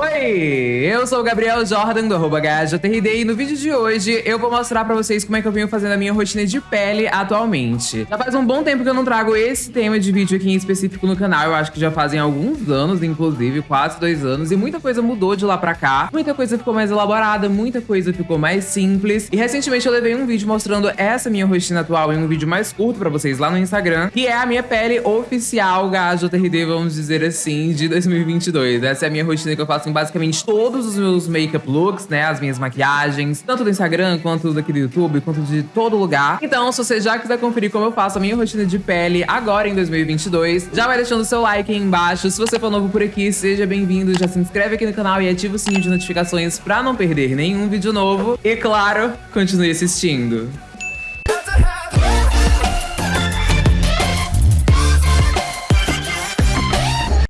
Oi, eu sou o Gabriel Jordan do arroba e no vídeo de hoje eu vou mostrar pra vocês como é que eu venho fazendo a minha rotina de pele atualmente. Já faz um bom tempo que eu não trago esse tema de vídeo aqui em específico no canal, eu acho que já fazem alguns anos, inclusive, quase dois anos, e muita coisa mudou de lá pra cá, muita coisa ficou mais elaborada, muita coisa ficou mais simples, e recentemente eu levei um vídeo mostrando essa minha rotina atual em um vídeo mais curto pra vocês lá no Instagram, que é a minha pele oficial HJRD, vamos dizer assim, de 2022. Essa é a minha rotina que eu faço basicamente todos os meus makeup looks, né? As minhas maquiagens, tanto do Instagram, quanto daqui do YouTube, quanto de todo lugar. Então, se você já quiser conferir como eu faço a minha rotina de pele agora em 2022, já vai deixando o seu like aí embaixo. Se você for novo por aqui, seja bem-vindo, já se inscreve aqui no canal e ativa o sininho de notificações pra não perder nenhum vídeo novo. E claro, continue assistindo.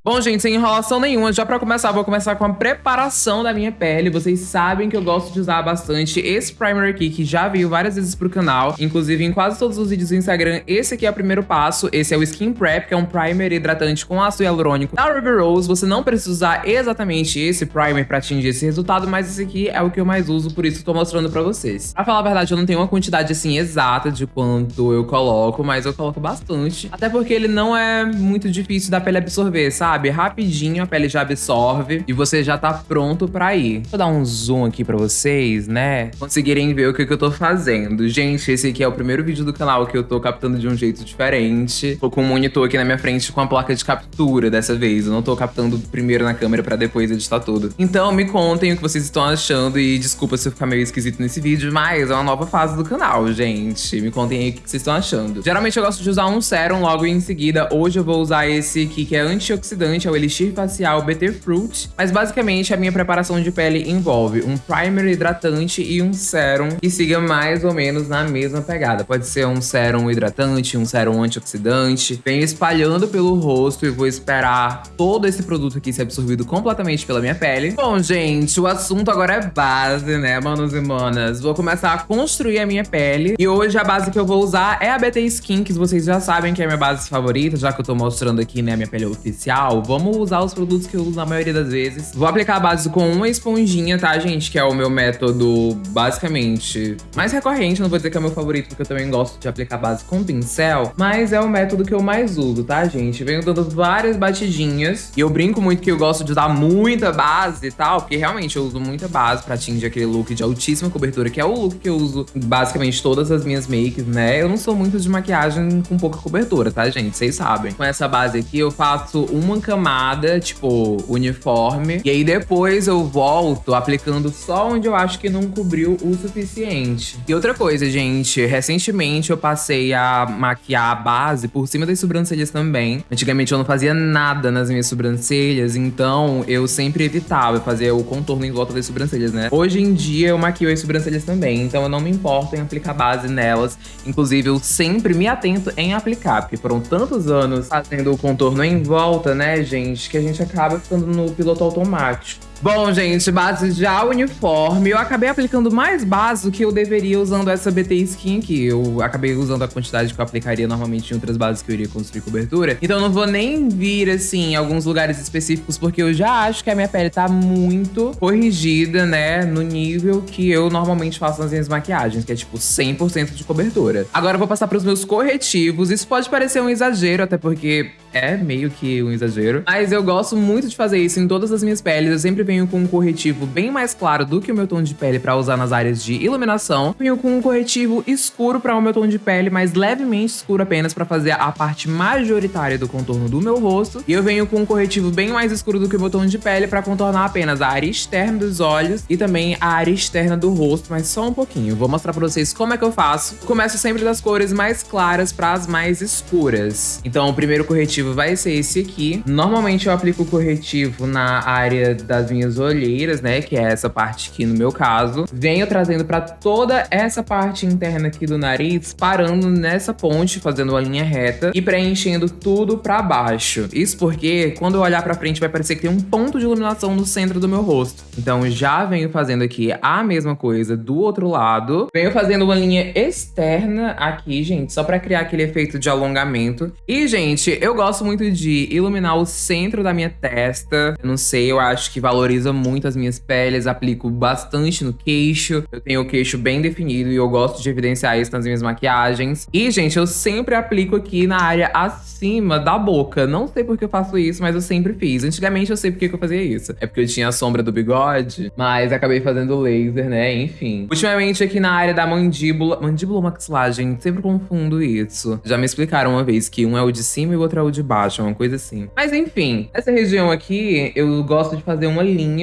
Bom, gente, sem enrolação nenhuma, já pra começar, vou começar com a preparação da minha pele. Vocês sabem que eu gosto de usar bastante esse primer aqui, que já veio várias vezes pro canal. Inclusive, em quase todos os vídeos do Instagram, esse aqui é o primeiro passo. Esse é o Skin Prep, que é um primer hidratante com ácido hialurônico da Ruby Rose. Você não precisa usar exatamente esse primer pra atingir esse resultado, mas esse aqui é o que eu mais uso, por isso tô mostrando pra vocês. Pra falar a verdade, eu não tenho uma quantidade, assim, exata de quanto eu coloco, mas eu coloco bastante. Até porque ele não é muito difícil da pele absorver, sabe? Sabe? Rapidinho a pele já absorve e você já tá pronto pra ir. Vou dar um zoom aqui pra vocês, né? Conseguirem ver o que, que eu tô fazendo. Gente, esse aqui é o primeiro vídeo do canal que eu tô captando de um jeito diferente. Tô com um monitor aqui na minha frente com a placa de captura dessa vez. Eu não tô captando primeiro na câmera pra depois editar tudo. Então me contem o que vocês estão achando e desculpa se eu ficar meio esquisito nesse vídeo, mas é uma nova fase do canal, gente. Me contem aí o que vocês estão achando. Geralmente eu gosto de usar um sérum logo em seguida. Hoje eu vou usar esse aqui que é antioxidante hidratante é o Elixir Facial BT Fruit, mas basicamente a minha preparação de pele envolve um primer hidratante e um sérum que siga mais ou menos na mesma pegada. Pode ser um sérum hidratante, um sérum antioxidante. Venho espalhando pelo rosto e vou esperar todo esse produto aqui ser absorvido completamente pela minha pele. Bom, gente, o assunto agora é base, né, manos e manas? Vou começar a construir a minha pele e hoje a base que eu vou usar é a BT Skin, que vocês já sabem que é a minha base favorita, já que eu tô mostrando aqui, né, a minha pele oficial vamos usar os produtos que eu uso na maioria das vezes. Vou aplicar a base com uma esponjinha, tá, gente? Que é o meu método, basicamente, mais recorrente. Não vou dizer que é o meu favorito, porque eu também gosto de aplicar base com pincel. Mas é o método que eu mais uso, tá, gente? Venho dando várias batidinhas. E eu brinco muito que eu gosto de usar muita base e tal, porque realmente eu uso muita base pra atingir aquele look de altíssima cobertura, que é o look que eu uso basicamente todas as minhas makes, né? Eu não sou muito de maquiagem com pouca cobertura, tá, gente? Vocês sabem. Com essa base aqui, eu faço uma camada, tipo, uniforme. E aí depois eu volto aplicando só onde eu acho que não cobriu o suficiente. E outra coisa, gente, recentemente eu passei a maquiar a base por cima das sobrancelhas também. Antigamente eu não fazia nada nas minhas sobrancelhas, então eu sempre evitava fazer o contorno em volta das sobrancelhas, né? Hoje em dia eu maquio as sobrancelhas também, então eu não me importo em aplicar base nelas. Inclusive, eu sempre me atento em aplicar, porque foram tantos anos fazendo o contorno em volta, né? Gente? Que a gente acaba ficando no piloto automático. Bom, gente, base já uniforme. Eu acabei aplicando mais base do que eu deveria usando essa BT Skin aqui. Eu acabei usando a quantidade que eu aplicaria normalmente em outras bases que eu iria construir cobertura. Então não vou nem vir, assim, em alguns lugares específicos, porque eu já acho que a minha pele tá muito corrigida, né? No nível que eu normalmente faço nas minhas maquiagens, que é tipo 100% de cobertura. Agora eu vou passar pros meus corretivos. Isso pode parecer um exagero, até porque é meio que um exagero. Mas eu gosto muito de fazer isso em todas as minhas peles. Eu sempre venho com um corretivo bem mais claro do que o meu tom de pele para usar nas áreas de iluminação. Venho com um corretivo escuro para o meu tom de pele, mas levemente escuro apenas para fazer a parte majoritária do contorno do meu rosto. E eu venho com um corretivo bem mais escuro do que o meu tom de pele para contornar apenas a área externa dos olhos e também a área externa do rosto, mas só um pouquinho. Vou mostrar para vocês como é que eu faço. Começo sempre das cores mais claras para as mais escuras. Então o primeiro corretivo vai ser esse aqui. Normalmente eu aplico o corretivo na área das minhas olheiras, né? Que é essa parte aqui no meu caso. Venho trazendo para toda essa parte interna aqui do nariz, parando nessa ponte, fazendo uma linha reta e preenchendo tudo para baixo. Isso porque quando eu olhar para frente vai parecer que tem um ponto de iluminação no centro do meu rosto. Então já venho fazendo aqui a mesma coisa do outro lado. Venho fazendo uma linha externa aqui, gente, só pra criar aquele efeito de alongamento. E, gente, eu gosto muito de iluminar o centro da minha testa. Eu não sei, eu acho que valoriza muito as minhas peles. Aplico bastante no queixo. Eu tenho o queixo bem definido e eu gosto de evidenciar isso nas minhas maquiagens. E, gente, eu sempre aplico aqui na área acima da boca. Não sei por que eu faço isso, mas eu sempre fiz. Antigamente eu sei por que eu fazia isso. É porque eu tinha a sombra do bigode, mas acabei fazendo laser, né? Enfim. Ultimamente aqui na área da mandíbula... Mandíbula ou maxilar, gente? Sempre confundo isso. Já me explicaram uma vez que um é o de cima e o outro é o de baixo, uma coisa assim. Mas enfim, essa região aqui, eu gosto de fazer uma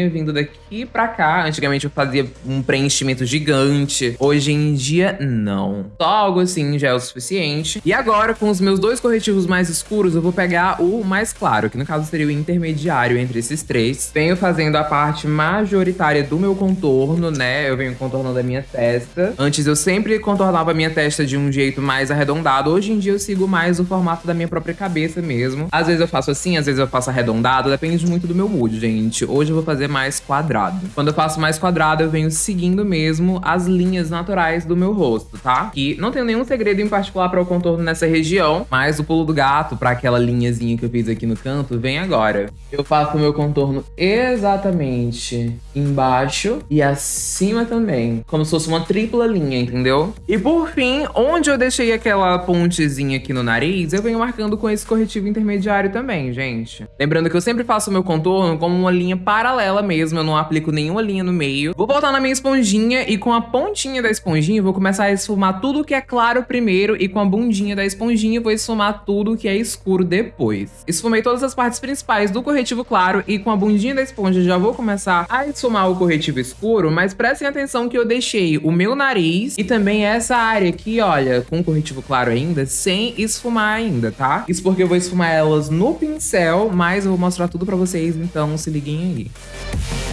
vindo daqui pra cá. Antigamente eu fazia um preenchimento gigante. Hoje em dia, não. Só algo assim já é o suficiente. E agora, com os meus dois corretivos mais escuros, eu vou pegar o mais claro, que no caso seria o intermediário entre esses três. Venho fazendo a parte majoritária do meu contorno, né? Eu venho contornando a minha testa. Antes eu sempre contornava a minha testa de um jeito mais arredondado. Hoje em dia eu sigo mais o formato da minha própria cabeça mesmo. Às vezes eu faço assim, às vezes eu faço arredondado. Depende muito do meu mood, gente. Hoje eu vou fazer mais quadrado. Quando eu faço mais quadrado, eu venho seguindo mesmo as linhas naturais do meu rosto, tá? E não tenho nenhum segredo em particular para o contorno nessa região, mas o pulo do gato para aquela linhazinha que eu fiz aqui no canto vem agora. Eu faço o meu contorno exatamente embaixo e acima também, como se fosse uma tripla linha, entendeu? E por fim, onde eu deixei aquela pontezinha aqui no nariz, eu venho marcando com esse corretivo intermediário também, gente. Lembrando que eu sempre faço o meu contorno como uma linha paralela mesmo, eu não aplico nenhuma linha no meio. Vou voltar na minha esponjinha e com a pontinha da esponjinha vou começar a esfumar tudo que é claro primeiro e com a bundinha da esponjinha vou esfumar tudo que é escuro depois. Esfumei todas as partes principais do corretivo claro e com a bundinha da esponja já vou começar a esfumar o corretivo escuro, mas prestem atenção que eu deixei o meu nariz e também essa área aqui, olha, com corretivo claro ainda, sem esfumar ainda, tá? Isso porque eu vou esfumar elas no pincel, mas eu vou mostrar tudo pra vocês, então se liguem aí. Música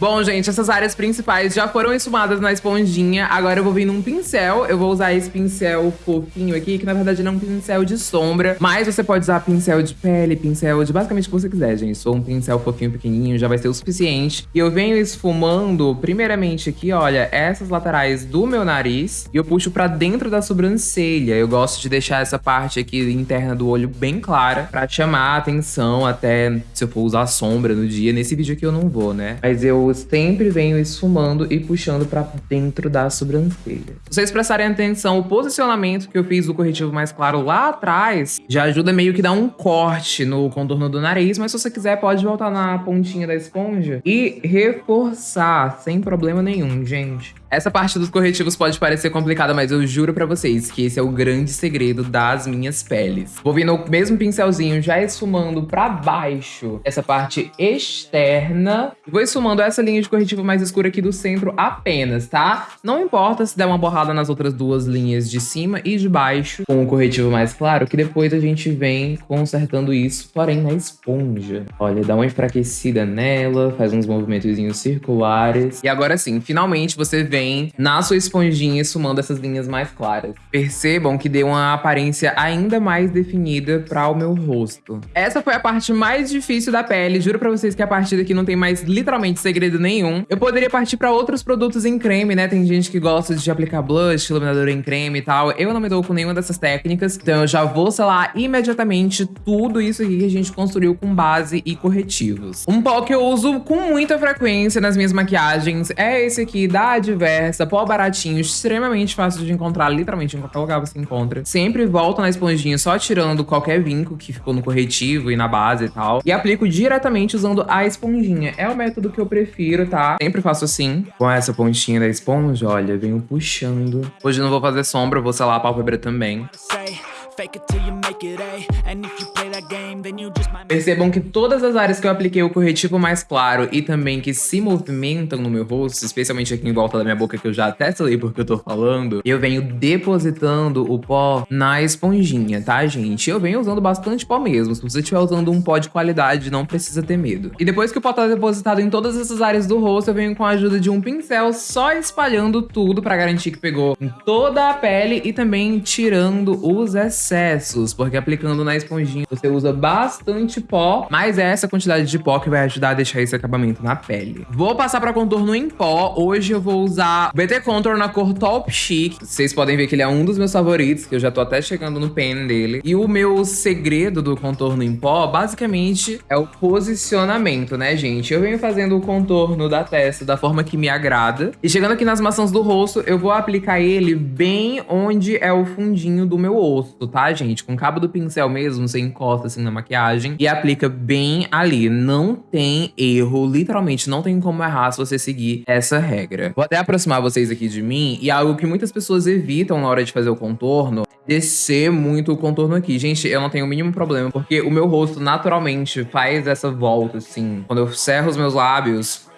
Bom, gente, essas áreas principais já foram esfumadas na esponjinha. Agora eu vou vir num pincel. Eu vou usar esse pincel fofinho aqui, que na verdade não é um pincel de sombra. Mas você pode usar pincel de pele, pincel de basicamente o que você quiser, gente. Sou um pincel fofinho, pequenininho, já vai ser o suficiente. E eu venho esfumando, primeiramente aqui, olha, essas laterais do meu nariz. E eu puxo pra dentro da sobrancelha. Eu gosto de deixar essa parte aqui interna do olho bem clara, pra chamar a atenção até se eu for usar sombra no dia. Nesse vídeo aqui eu não vou, né? Mas eu sempre venho esfumando e puxando pra dentro da sobrancelha. Se vocês prestarem atenção, o posicionamento que eu fiz do corretivo mais claro lá atrás já ajuda meio que dar um corte no contorno do nariz, mas se você quiser pode voltar na pontinha da esponja e reforçar sem problema nenhum, gente. Essa parte dos corretivos pode parecer complicada, mas eu juro pra vocês que esse é o grande segredo das minhas peles. Vou vir no mesmo pincelzinho, já esfumando pra baixo essa parte externa. Vou esfumando essa linha de corretivo mais escura aqui do centro apenas, tá? Não importa se der uma borrada nas outras duas linhas de cima e de baixo com o corretivo mais claro, que depois a gente vem consertando isso, porém na esponja. Olha, dá uma enfraquecida nela, faz uns movimentos circulares. E agora sim, finalmente você vem vem na sua esponjinha esfumando essas linhas mais claras. Percebam que deu uma aparência ainda mais definida para o meu rosto. Essa foi a parte mais difícil da pele, juro pra vocês que a partir daqui não tem mais literalmente segredo nenhum. Eu poderia partir pra outros produtos em creme, né? Tem gente que gosta de aplicar blush, iluminador em creme e tal. Eu não me dou com nenhuma dessas técnicas, então eu já vou selar imediatamente tudo isso aqui que a gente construiu com base e corretivos. Um pó que eu uso com muita frequência nas minhas maquiagens é esse aqui da Adver conversa, pó baratinho, extremamente fácil de encontrar, literalmente em qualquer lugar você encontra. Sempre volto na esponjinha só tirando qualquer vinco que ficou no corretivo e na base e tal. E aplico diretamente usando a esponjinha. É o método que eu prefiro, tá? Sempre faço assim. Com essa pontinha da esponja, olha, venho puxando. Hoje não vou fazer sombra, vou selar a pálpebra também. Fake it till you make it A. And if you Percebam que todas as áreas que eu apliquei o corretivo mais claro e também que se movimentam no meu rosto, especialmente aqui em volta da minha boca, que eu já até falei porque eu tô falando, eu venho depositando o pó na esponjinha, tá, gente? Eu venho usando bastante pó mesmo. Se você estiver usando um pó de qualidade, não precisa ter medo. E depois que o pó tá depositado em todas essas áreas do rosto, eu venho com a ajuda de um pincel só espalhando tudo pra garantir que pegou em toda a pele e também tirando os excessos, porque aplicando na esponjinha você usa bastante pó, mas é essa quantidade de pó que vai ajudar a deixar esse acabamento na pele. Vou passar pra contorno em pó. Hoje eu vou usar BT Contour na cor Top Chic. Vocês podem ver que ele é um dos meus favoritos, que eu já tô até chegando no pen dele. E o meu segredo do contorno em pó, basicamente, é o posicionamento, né, gente? Eu venho fazendo o contorno da testa da forma que me agrada. E chegando aqui nas maçãs do rosto, eu vou aplicar ele bem onde é o fundinho do meu osso, tá, gente? Com o cabo do pincel mesmo, você encosta assim na maquiagem e aplica bem ali. Não tem erro, literalmente não tem como errar se você seguir essa regra. Vou até aproximar vocês aqui de mim e algo que muitas pessoas evitam na hora de fazer o contorno descer muito o contorno aqui. Gente, eu não tenho o mínimo problema, porque o meu rosto naturalmente faz essa volta, assim. Quando eu cerro os meus lábios,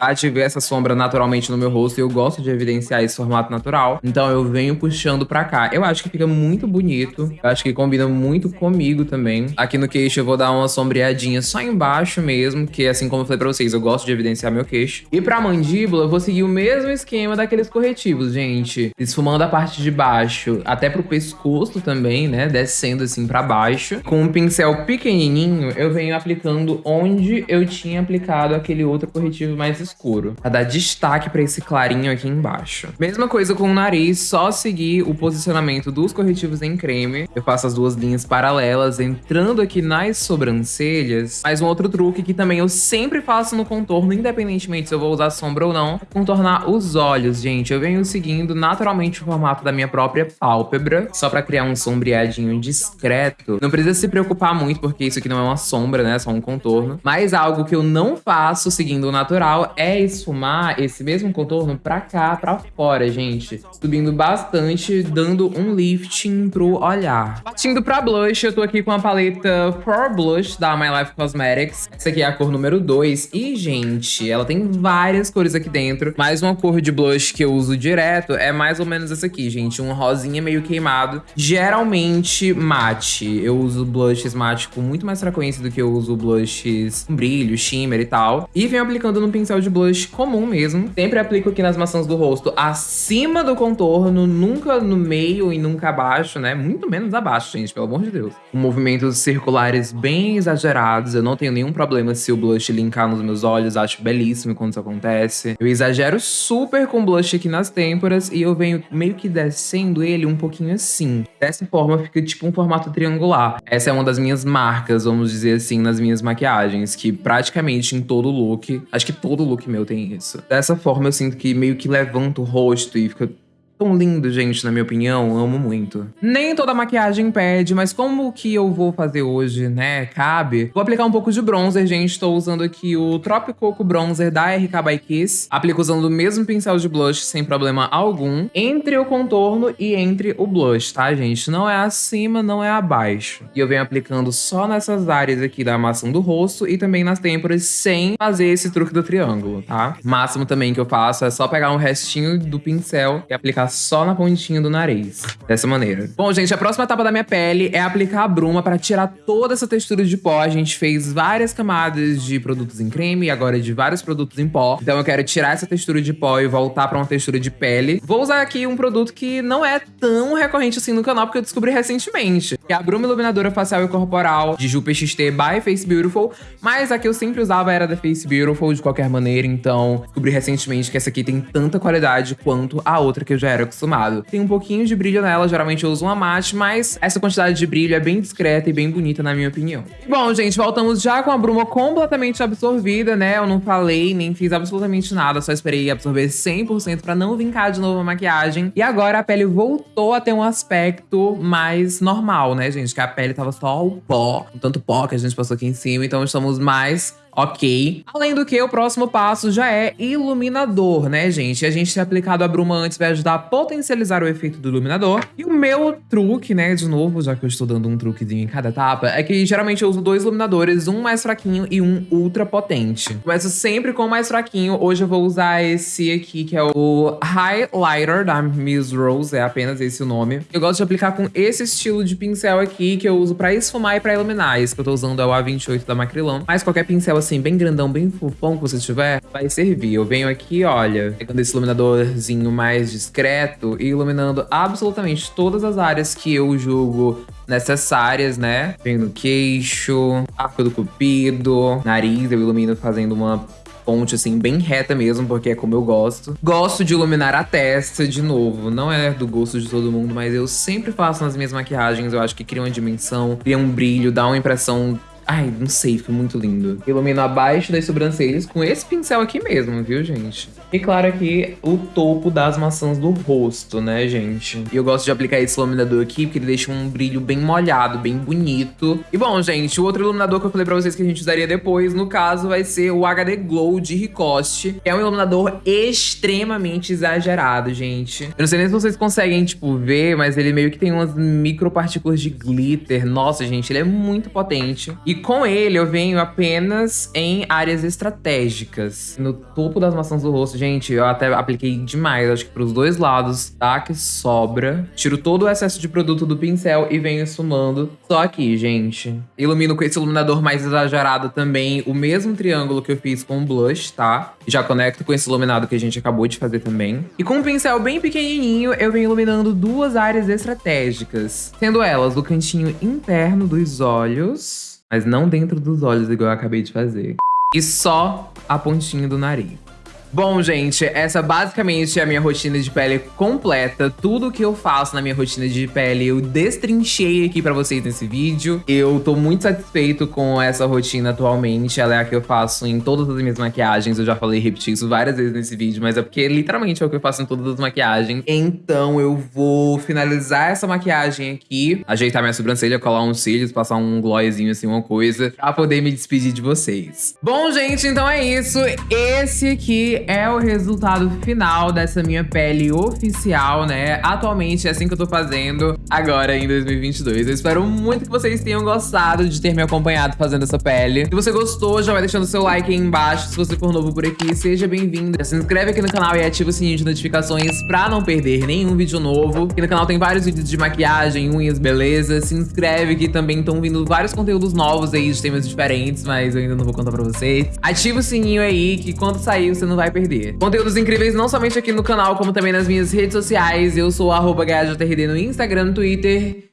ativei essa sombra naturalmente no meu rosto e eu gosto de evidenciar esse formato natural. Então eu venho puxando pra cá. Eu acho que fica muito bonito. Eu acho que combina muito comigo também. Aqui no queixo eu vou dar uma sombreadinha só embaixo mesmo, que assim como eu falei pra vocês, eu gosto de evidenciar meu queixo. E pra mandíbula eu vou seguir o mesmo esquema daqueles corretivos, gente. Esfumando a parte de baixo até pro pescoço também, né? Descendo assim pra baixo. Com um pincel pequenininho, eu venho aplicando onde eu tinha aplicado aquele outro corretivo mais escuro, pra dar destaque pra esse clarinho aqui embaixo. Mesma coisa com o nariz, só seguir o posicionamento dos corretivos em creme. Eu faço as duas linhas paralelas, entrando aqui nas sobrancelhas. Mais um outro truque que também eu sempre faço no contorno, independentemente se eu vou usar sombra ou não, é contornar os olhos, gente. Eu venho seguindo naturalmente o formato da minha própria pálpebra, só pra criar um sombreadinho discreto. Não precisa se preocupar muito, porque isso aqui não é uma sombra, né? É só um contorno. Mas algo que eu não faço seguindo o natural é esfumar esse mesmo contorno pra cá, pra fora, gente. Subindo bastante, dando um lifting pro olhar. Partindo pra blush, eu tô aqui com a paleta For Blush da My Life Cosmetics. Essa aqui é a cor número 2. E, gente, ela tem várias cores aqui dentro. Mas uma cor de blush que eu uso direto é mais ou menos essa aqui, gente. Um rosinha meio queimado. Geralmente mate. Eu uso blushes mate com muito mais frequência do que eu uso blushes com brilho, shimmer e tal. E venho aplicando no pincel de de blush comum mesmo. Sempre aplico aqui nas maçãs do rosto acima do contorno, nunca no meio e nunca abaixo, né? Muito menos abaixo, gente, pelo amor de Deus. Com movimentos circulares bem exagerados, eu não tenho nenhum problema se o blush linkar nos meus olhos, acho belíssimo quando isso acontece. Eu exagero super com blush aqui nas têmporas e eu venho meio que descendo ele um pouquinho assim. Dessa forma fica tipo um formato triangular. Essa é uma das minhas marcas, vamos dizer assim, nas minhas maquiagens, que praticamente em todo look, acho que todo look look meu tem isso. Dessa forma eu sinto que meio que levanta o rosto e fica tão lindo, gente, na minha opinião. Amo muito. Nem toda maquiagem pede, mas como que eu vou fazer hoje, né? Cabe. Vou aplicar um pouco de bronzer, gente. Estou usando aqui o Tropicoco Bronzer da RK by Kiss. Aplico usando o mesmo pincel de blush, sem problema algum. Entre o contorno e entre o blush, tá, gente? Não é acima, não é abaixo. E eu venho aplicando só nessas áreas aqui da maçã do rosto e também nas têmporas, sem fazer esse truque do triângulo, tá? O máximo também que eu faço é só pegar um restinho do pincel e aplicar só na pontinha do nariz. Dessa maneira. Bom, gente, a próxima etapa da minha pele é aplicar a bruma para tirar toda essa textura de pó. A gente fez várias camadas de produtos em creme e agora de vários produtos em pó. Então eu quero tirar essa textura de pó e voltar para uma textura de pele. Vou usar aqui um produto que não é tão recorrente assim no canal, porque eu descobri recentemente. Que é a Bruma Iluminadora Facial e Corporal de Ju PXT by Face Beautiful. Mas a que eu sempre usava era da Face Beautiful de qualquer maneira. Então descobri recentemente que essa aqui tem tanta qualidade quanto a outra que eu já era acostumado. Tem um pouquinho de brilho nela, geralmente eu uso uma mate, mas essa quantidade de brilho é bem discreta e bem bonita na minha opinião. Bom, gente, voltamos já com a bruma completamente absorvida, né? Eu não falei, nem fiz absolutamente nada, só esperei absorver 100% pra não vincar de novo a maquiagem. E agora a pele voltou a ter um aspecto mais normal, né, gente? Que a pele tava só o pó, o tanto pó que a gente passou aqui em cima, então estamos mais Ok. Além do que, o próximo passo já é iluminador, né, gente? A gente ter aplicado a bruma antes vai ajudar a potencializar o efeito do iluminador. E o meu truque, né, de novo, já que eu estou dando um truquezinho em cada etapa, é que geralmente eu uso dois iluminadores, um mais fraquinho e um ultra potente. Começo sempre com o mais fraquinho. Hoje eu vou usar esse aqui, que é o Highlighter da Miss Rose, é apenas esse o nome. Eu gosto de aplicar com esse estilo de pincel aqui, que eu uso pra esfumar e pra iluminar. Esse que eu tô usando é o A28 da Macrylan, mas qualquer pincel assim assim, bem grandão, bem fofão que você tiver, vai servir. Eu venho aqui, olha, pegando esse iluminadorzinho mais discreto e iluminando absolutamente todas as áreas que eu julgo necessárias, né? Venho no queixo, arco do cupido, nariz, eu ilumino fazendo uma ponte, assim, bem reta mesmo, porque é como eu gosto. Gosto de iluminar a testa, de novo, não é do gosto de todo mundo, mas eu sempre faço nas minhas maquiagens, eu acho que cria uma dimensão, cria um brilho, dá uma impressão Ai, não sei, fica muito lindo. Ilumino abaixo das sobrancelhas com esse pincel aqui mesmo, viu, gente? E claro aqui, o topo das maçãs do rosto, né, gente? E eu gosto de aplicar esse iluminador aqui, porque ele deixa um brilho bem molhado, bem bonito. E bom, gente, o outro iluminador que eu falei pra vocês que a gente usaria depois, no caso, vai ser o HD Glow de Ricoste, que é um iluminador extremamente exagerado, gente. Eu não sei nem se vocês conseguem, tipo, ver, mas ele meio que tem umas micropartículas de glitter. Nossa, gente, ele é muito potente. E com ele eu venho apenas em áreas estratégicas. No topo das maçãs do rosto, gente, eu até apliquei demais, acho que pros dois lados, tá? Que sobra. Tiro todo o excesso de produto do pincel e venho esfumando só aqui, gente. Ilumino com esse iluminador mais exagerado também o mesmo triângulo que eu fiz com o blush, tá? Já conecto com esse iluminado que a gente acabou de fazer também. E com um pincel bem pequenininho, eu venho iluminando duas áreas estratégicas. Sendo elas o cantinho interno dos olhos mas não dentro dos olhos, igual eu acabei de fazer. E só a pontinha do nariz. Bom, gente, essa basicamente é a minha rotina de pele completa. Tudo que eu faço na minha rotina de pele eu destrinchei aqui pra vocês nesse vídeo. Eu tô muito satisfeito com essa rotina atualmente. Ela é a que eu faço em todas as minhas maquiagens. Eu já falei e repeti isso várias vezes nesse vídeo, mas é porque literalmente é o que eu faço em todas as maquiagens. Então eu vou finalizar essa maquiagem aqui, ajeitar minha sobrancelha, colar uns cílios, passar um glossinho assim, uma coisa, pra poder me despedir de vocês. Bom, gente, então é isso. Esse aqui é o resultado final dessa minha pele oficial, né? Atualmente é assim que eu tô fazendo agora em 2022. Eu espero muito que vocês tenham gostado de ter me acompanhado fazendo essa pele. Se você gostou, já vai deixando seu like aí embaixo. Se você for novo por aqui, seja bem-vindo. Se inscreve aqui no canal e ativa o sininho de notificações pra não perder nenhum vídeo novo. Aqui no canal tem vários vídeos de maquiagem, unhas, beleza. Se inscreve que também estão vindo vários conteúdos novos aí de temas diferentes, mas eu ainda não vou contar pra vocês. Ativa o sininho aí que quando sair você não vai perder. Conteúdos incríveis não somente aqui no canal, como também nas minhas redes sociais. Eu sou arroba no Instagram, no Twitter.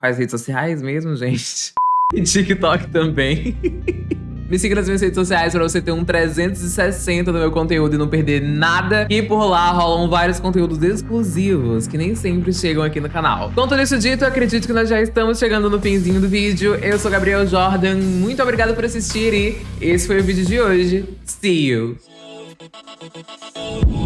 Quais redes sociais mesmo, gente? E TikTok também. Me siga nas minhas redes sociais pra você ter um 360 do meu conteúdo e não perder nada. E por lá rolam vários conteúdos exclusivos que nem sempre chegam aqui no canal. Com tudo isso dito, acredito que nós já estamos chegando no finzinho do vídeo. Eu sou Gabriel Jordan, muito obrigada por assistir e esse foi o vídeo de hoje. See you. Thank you.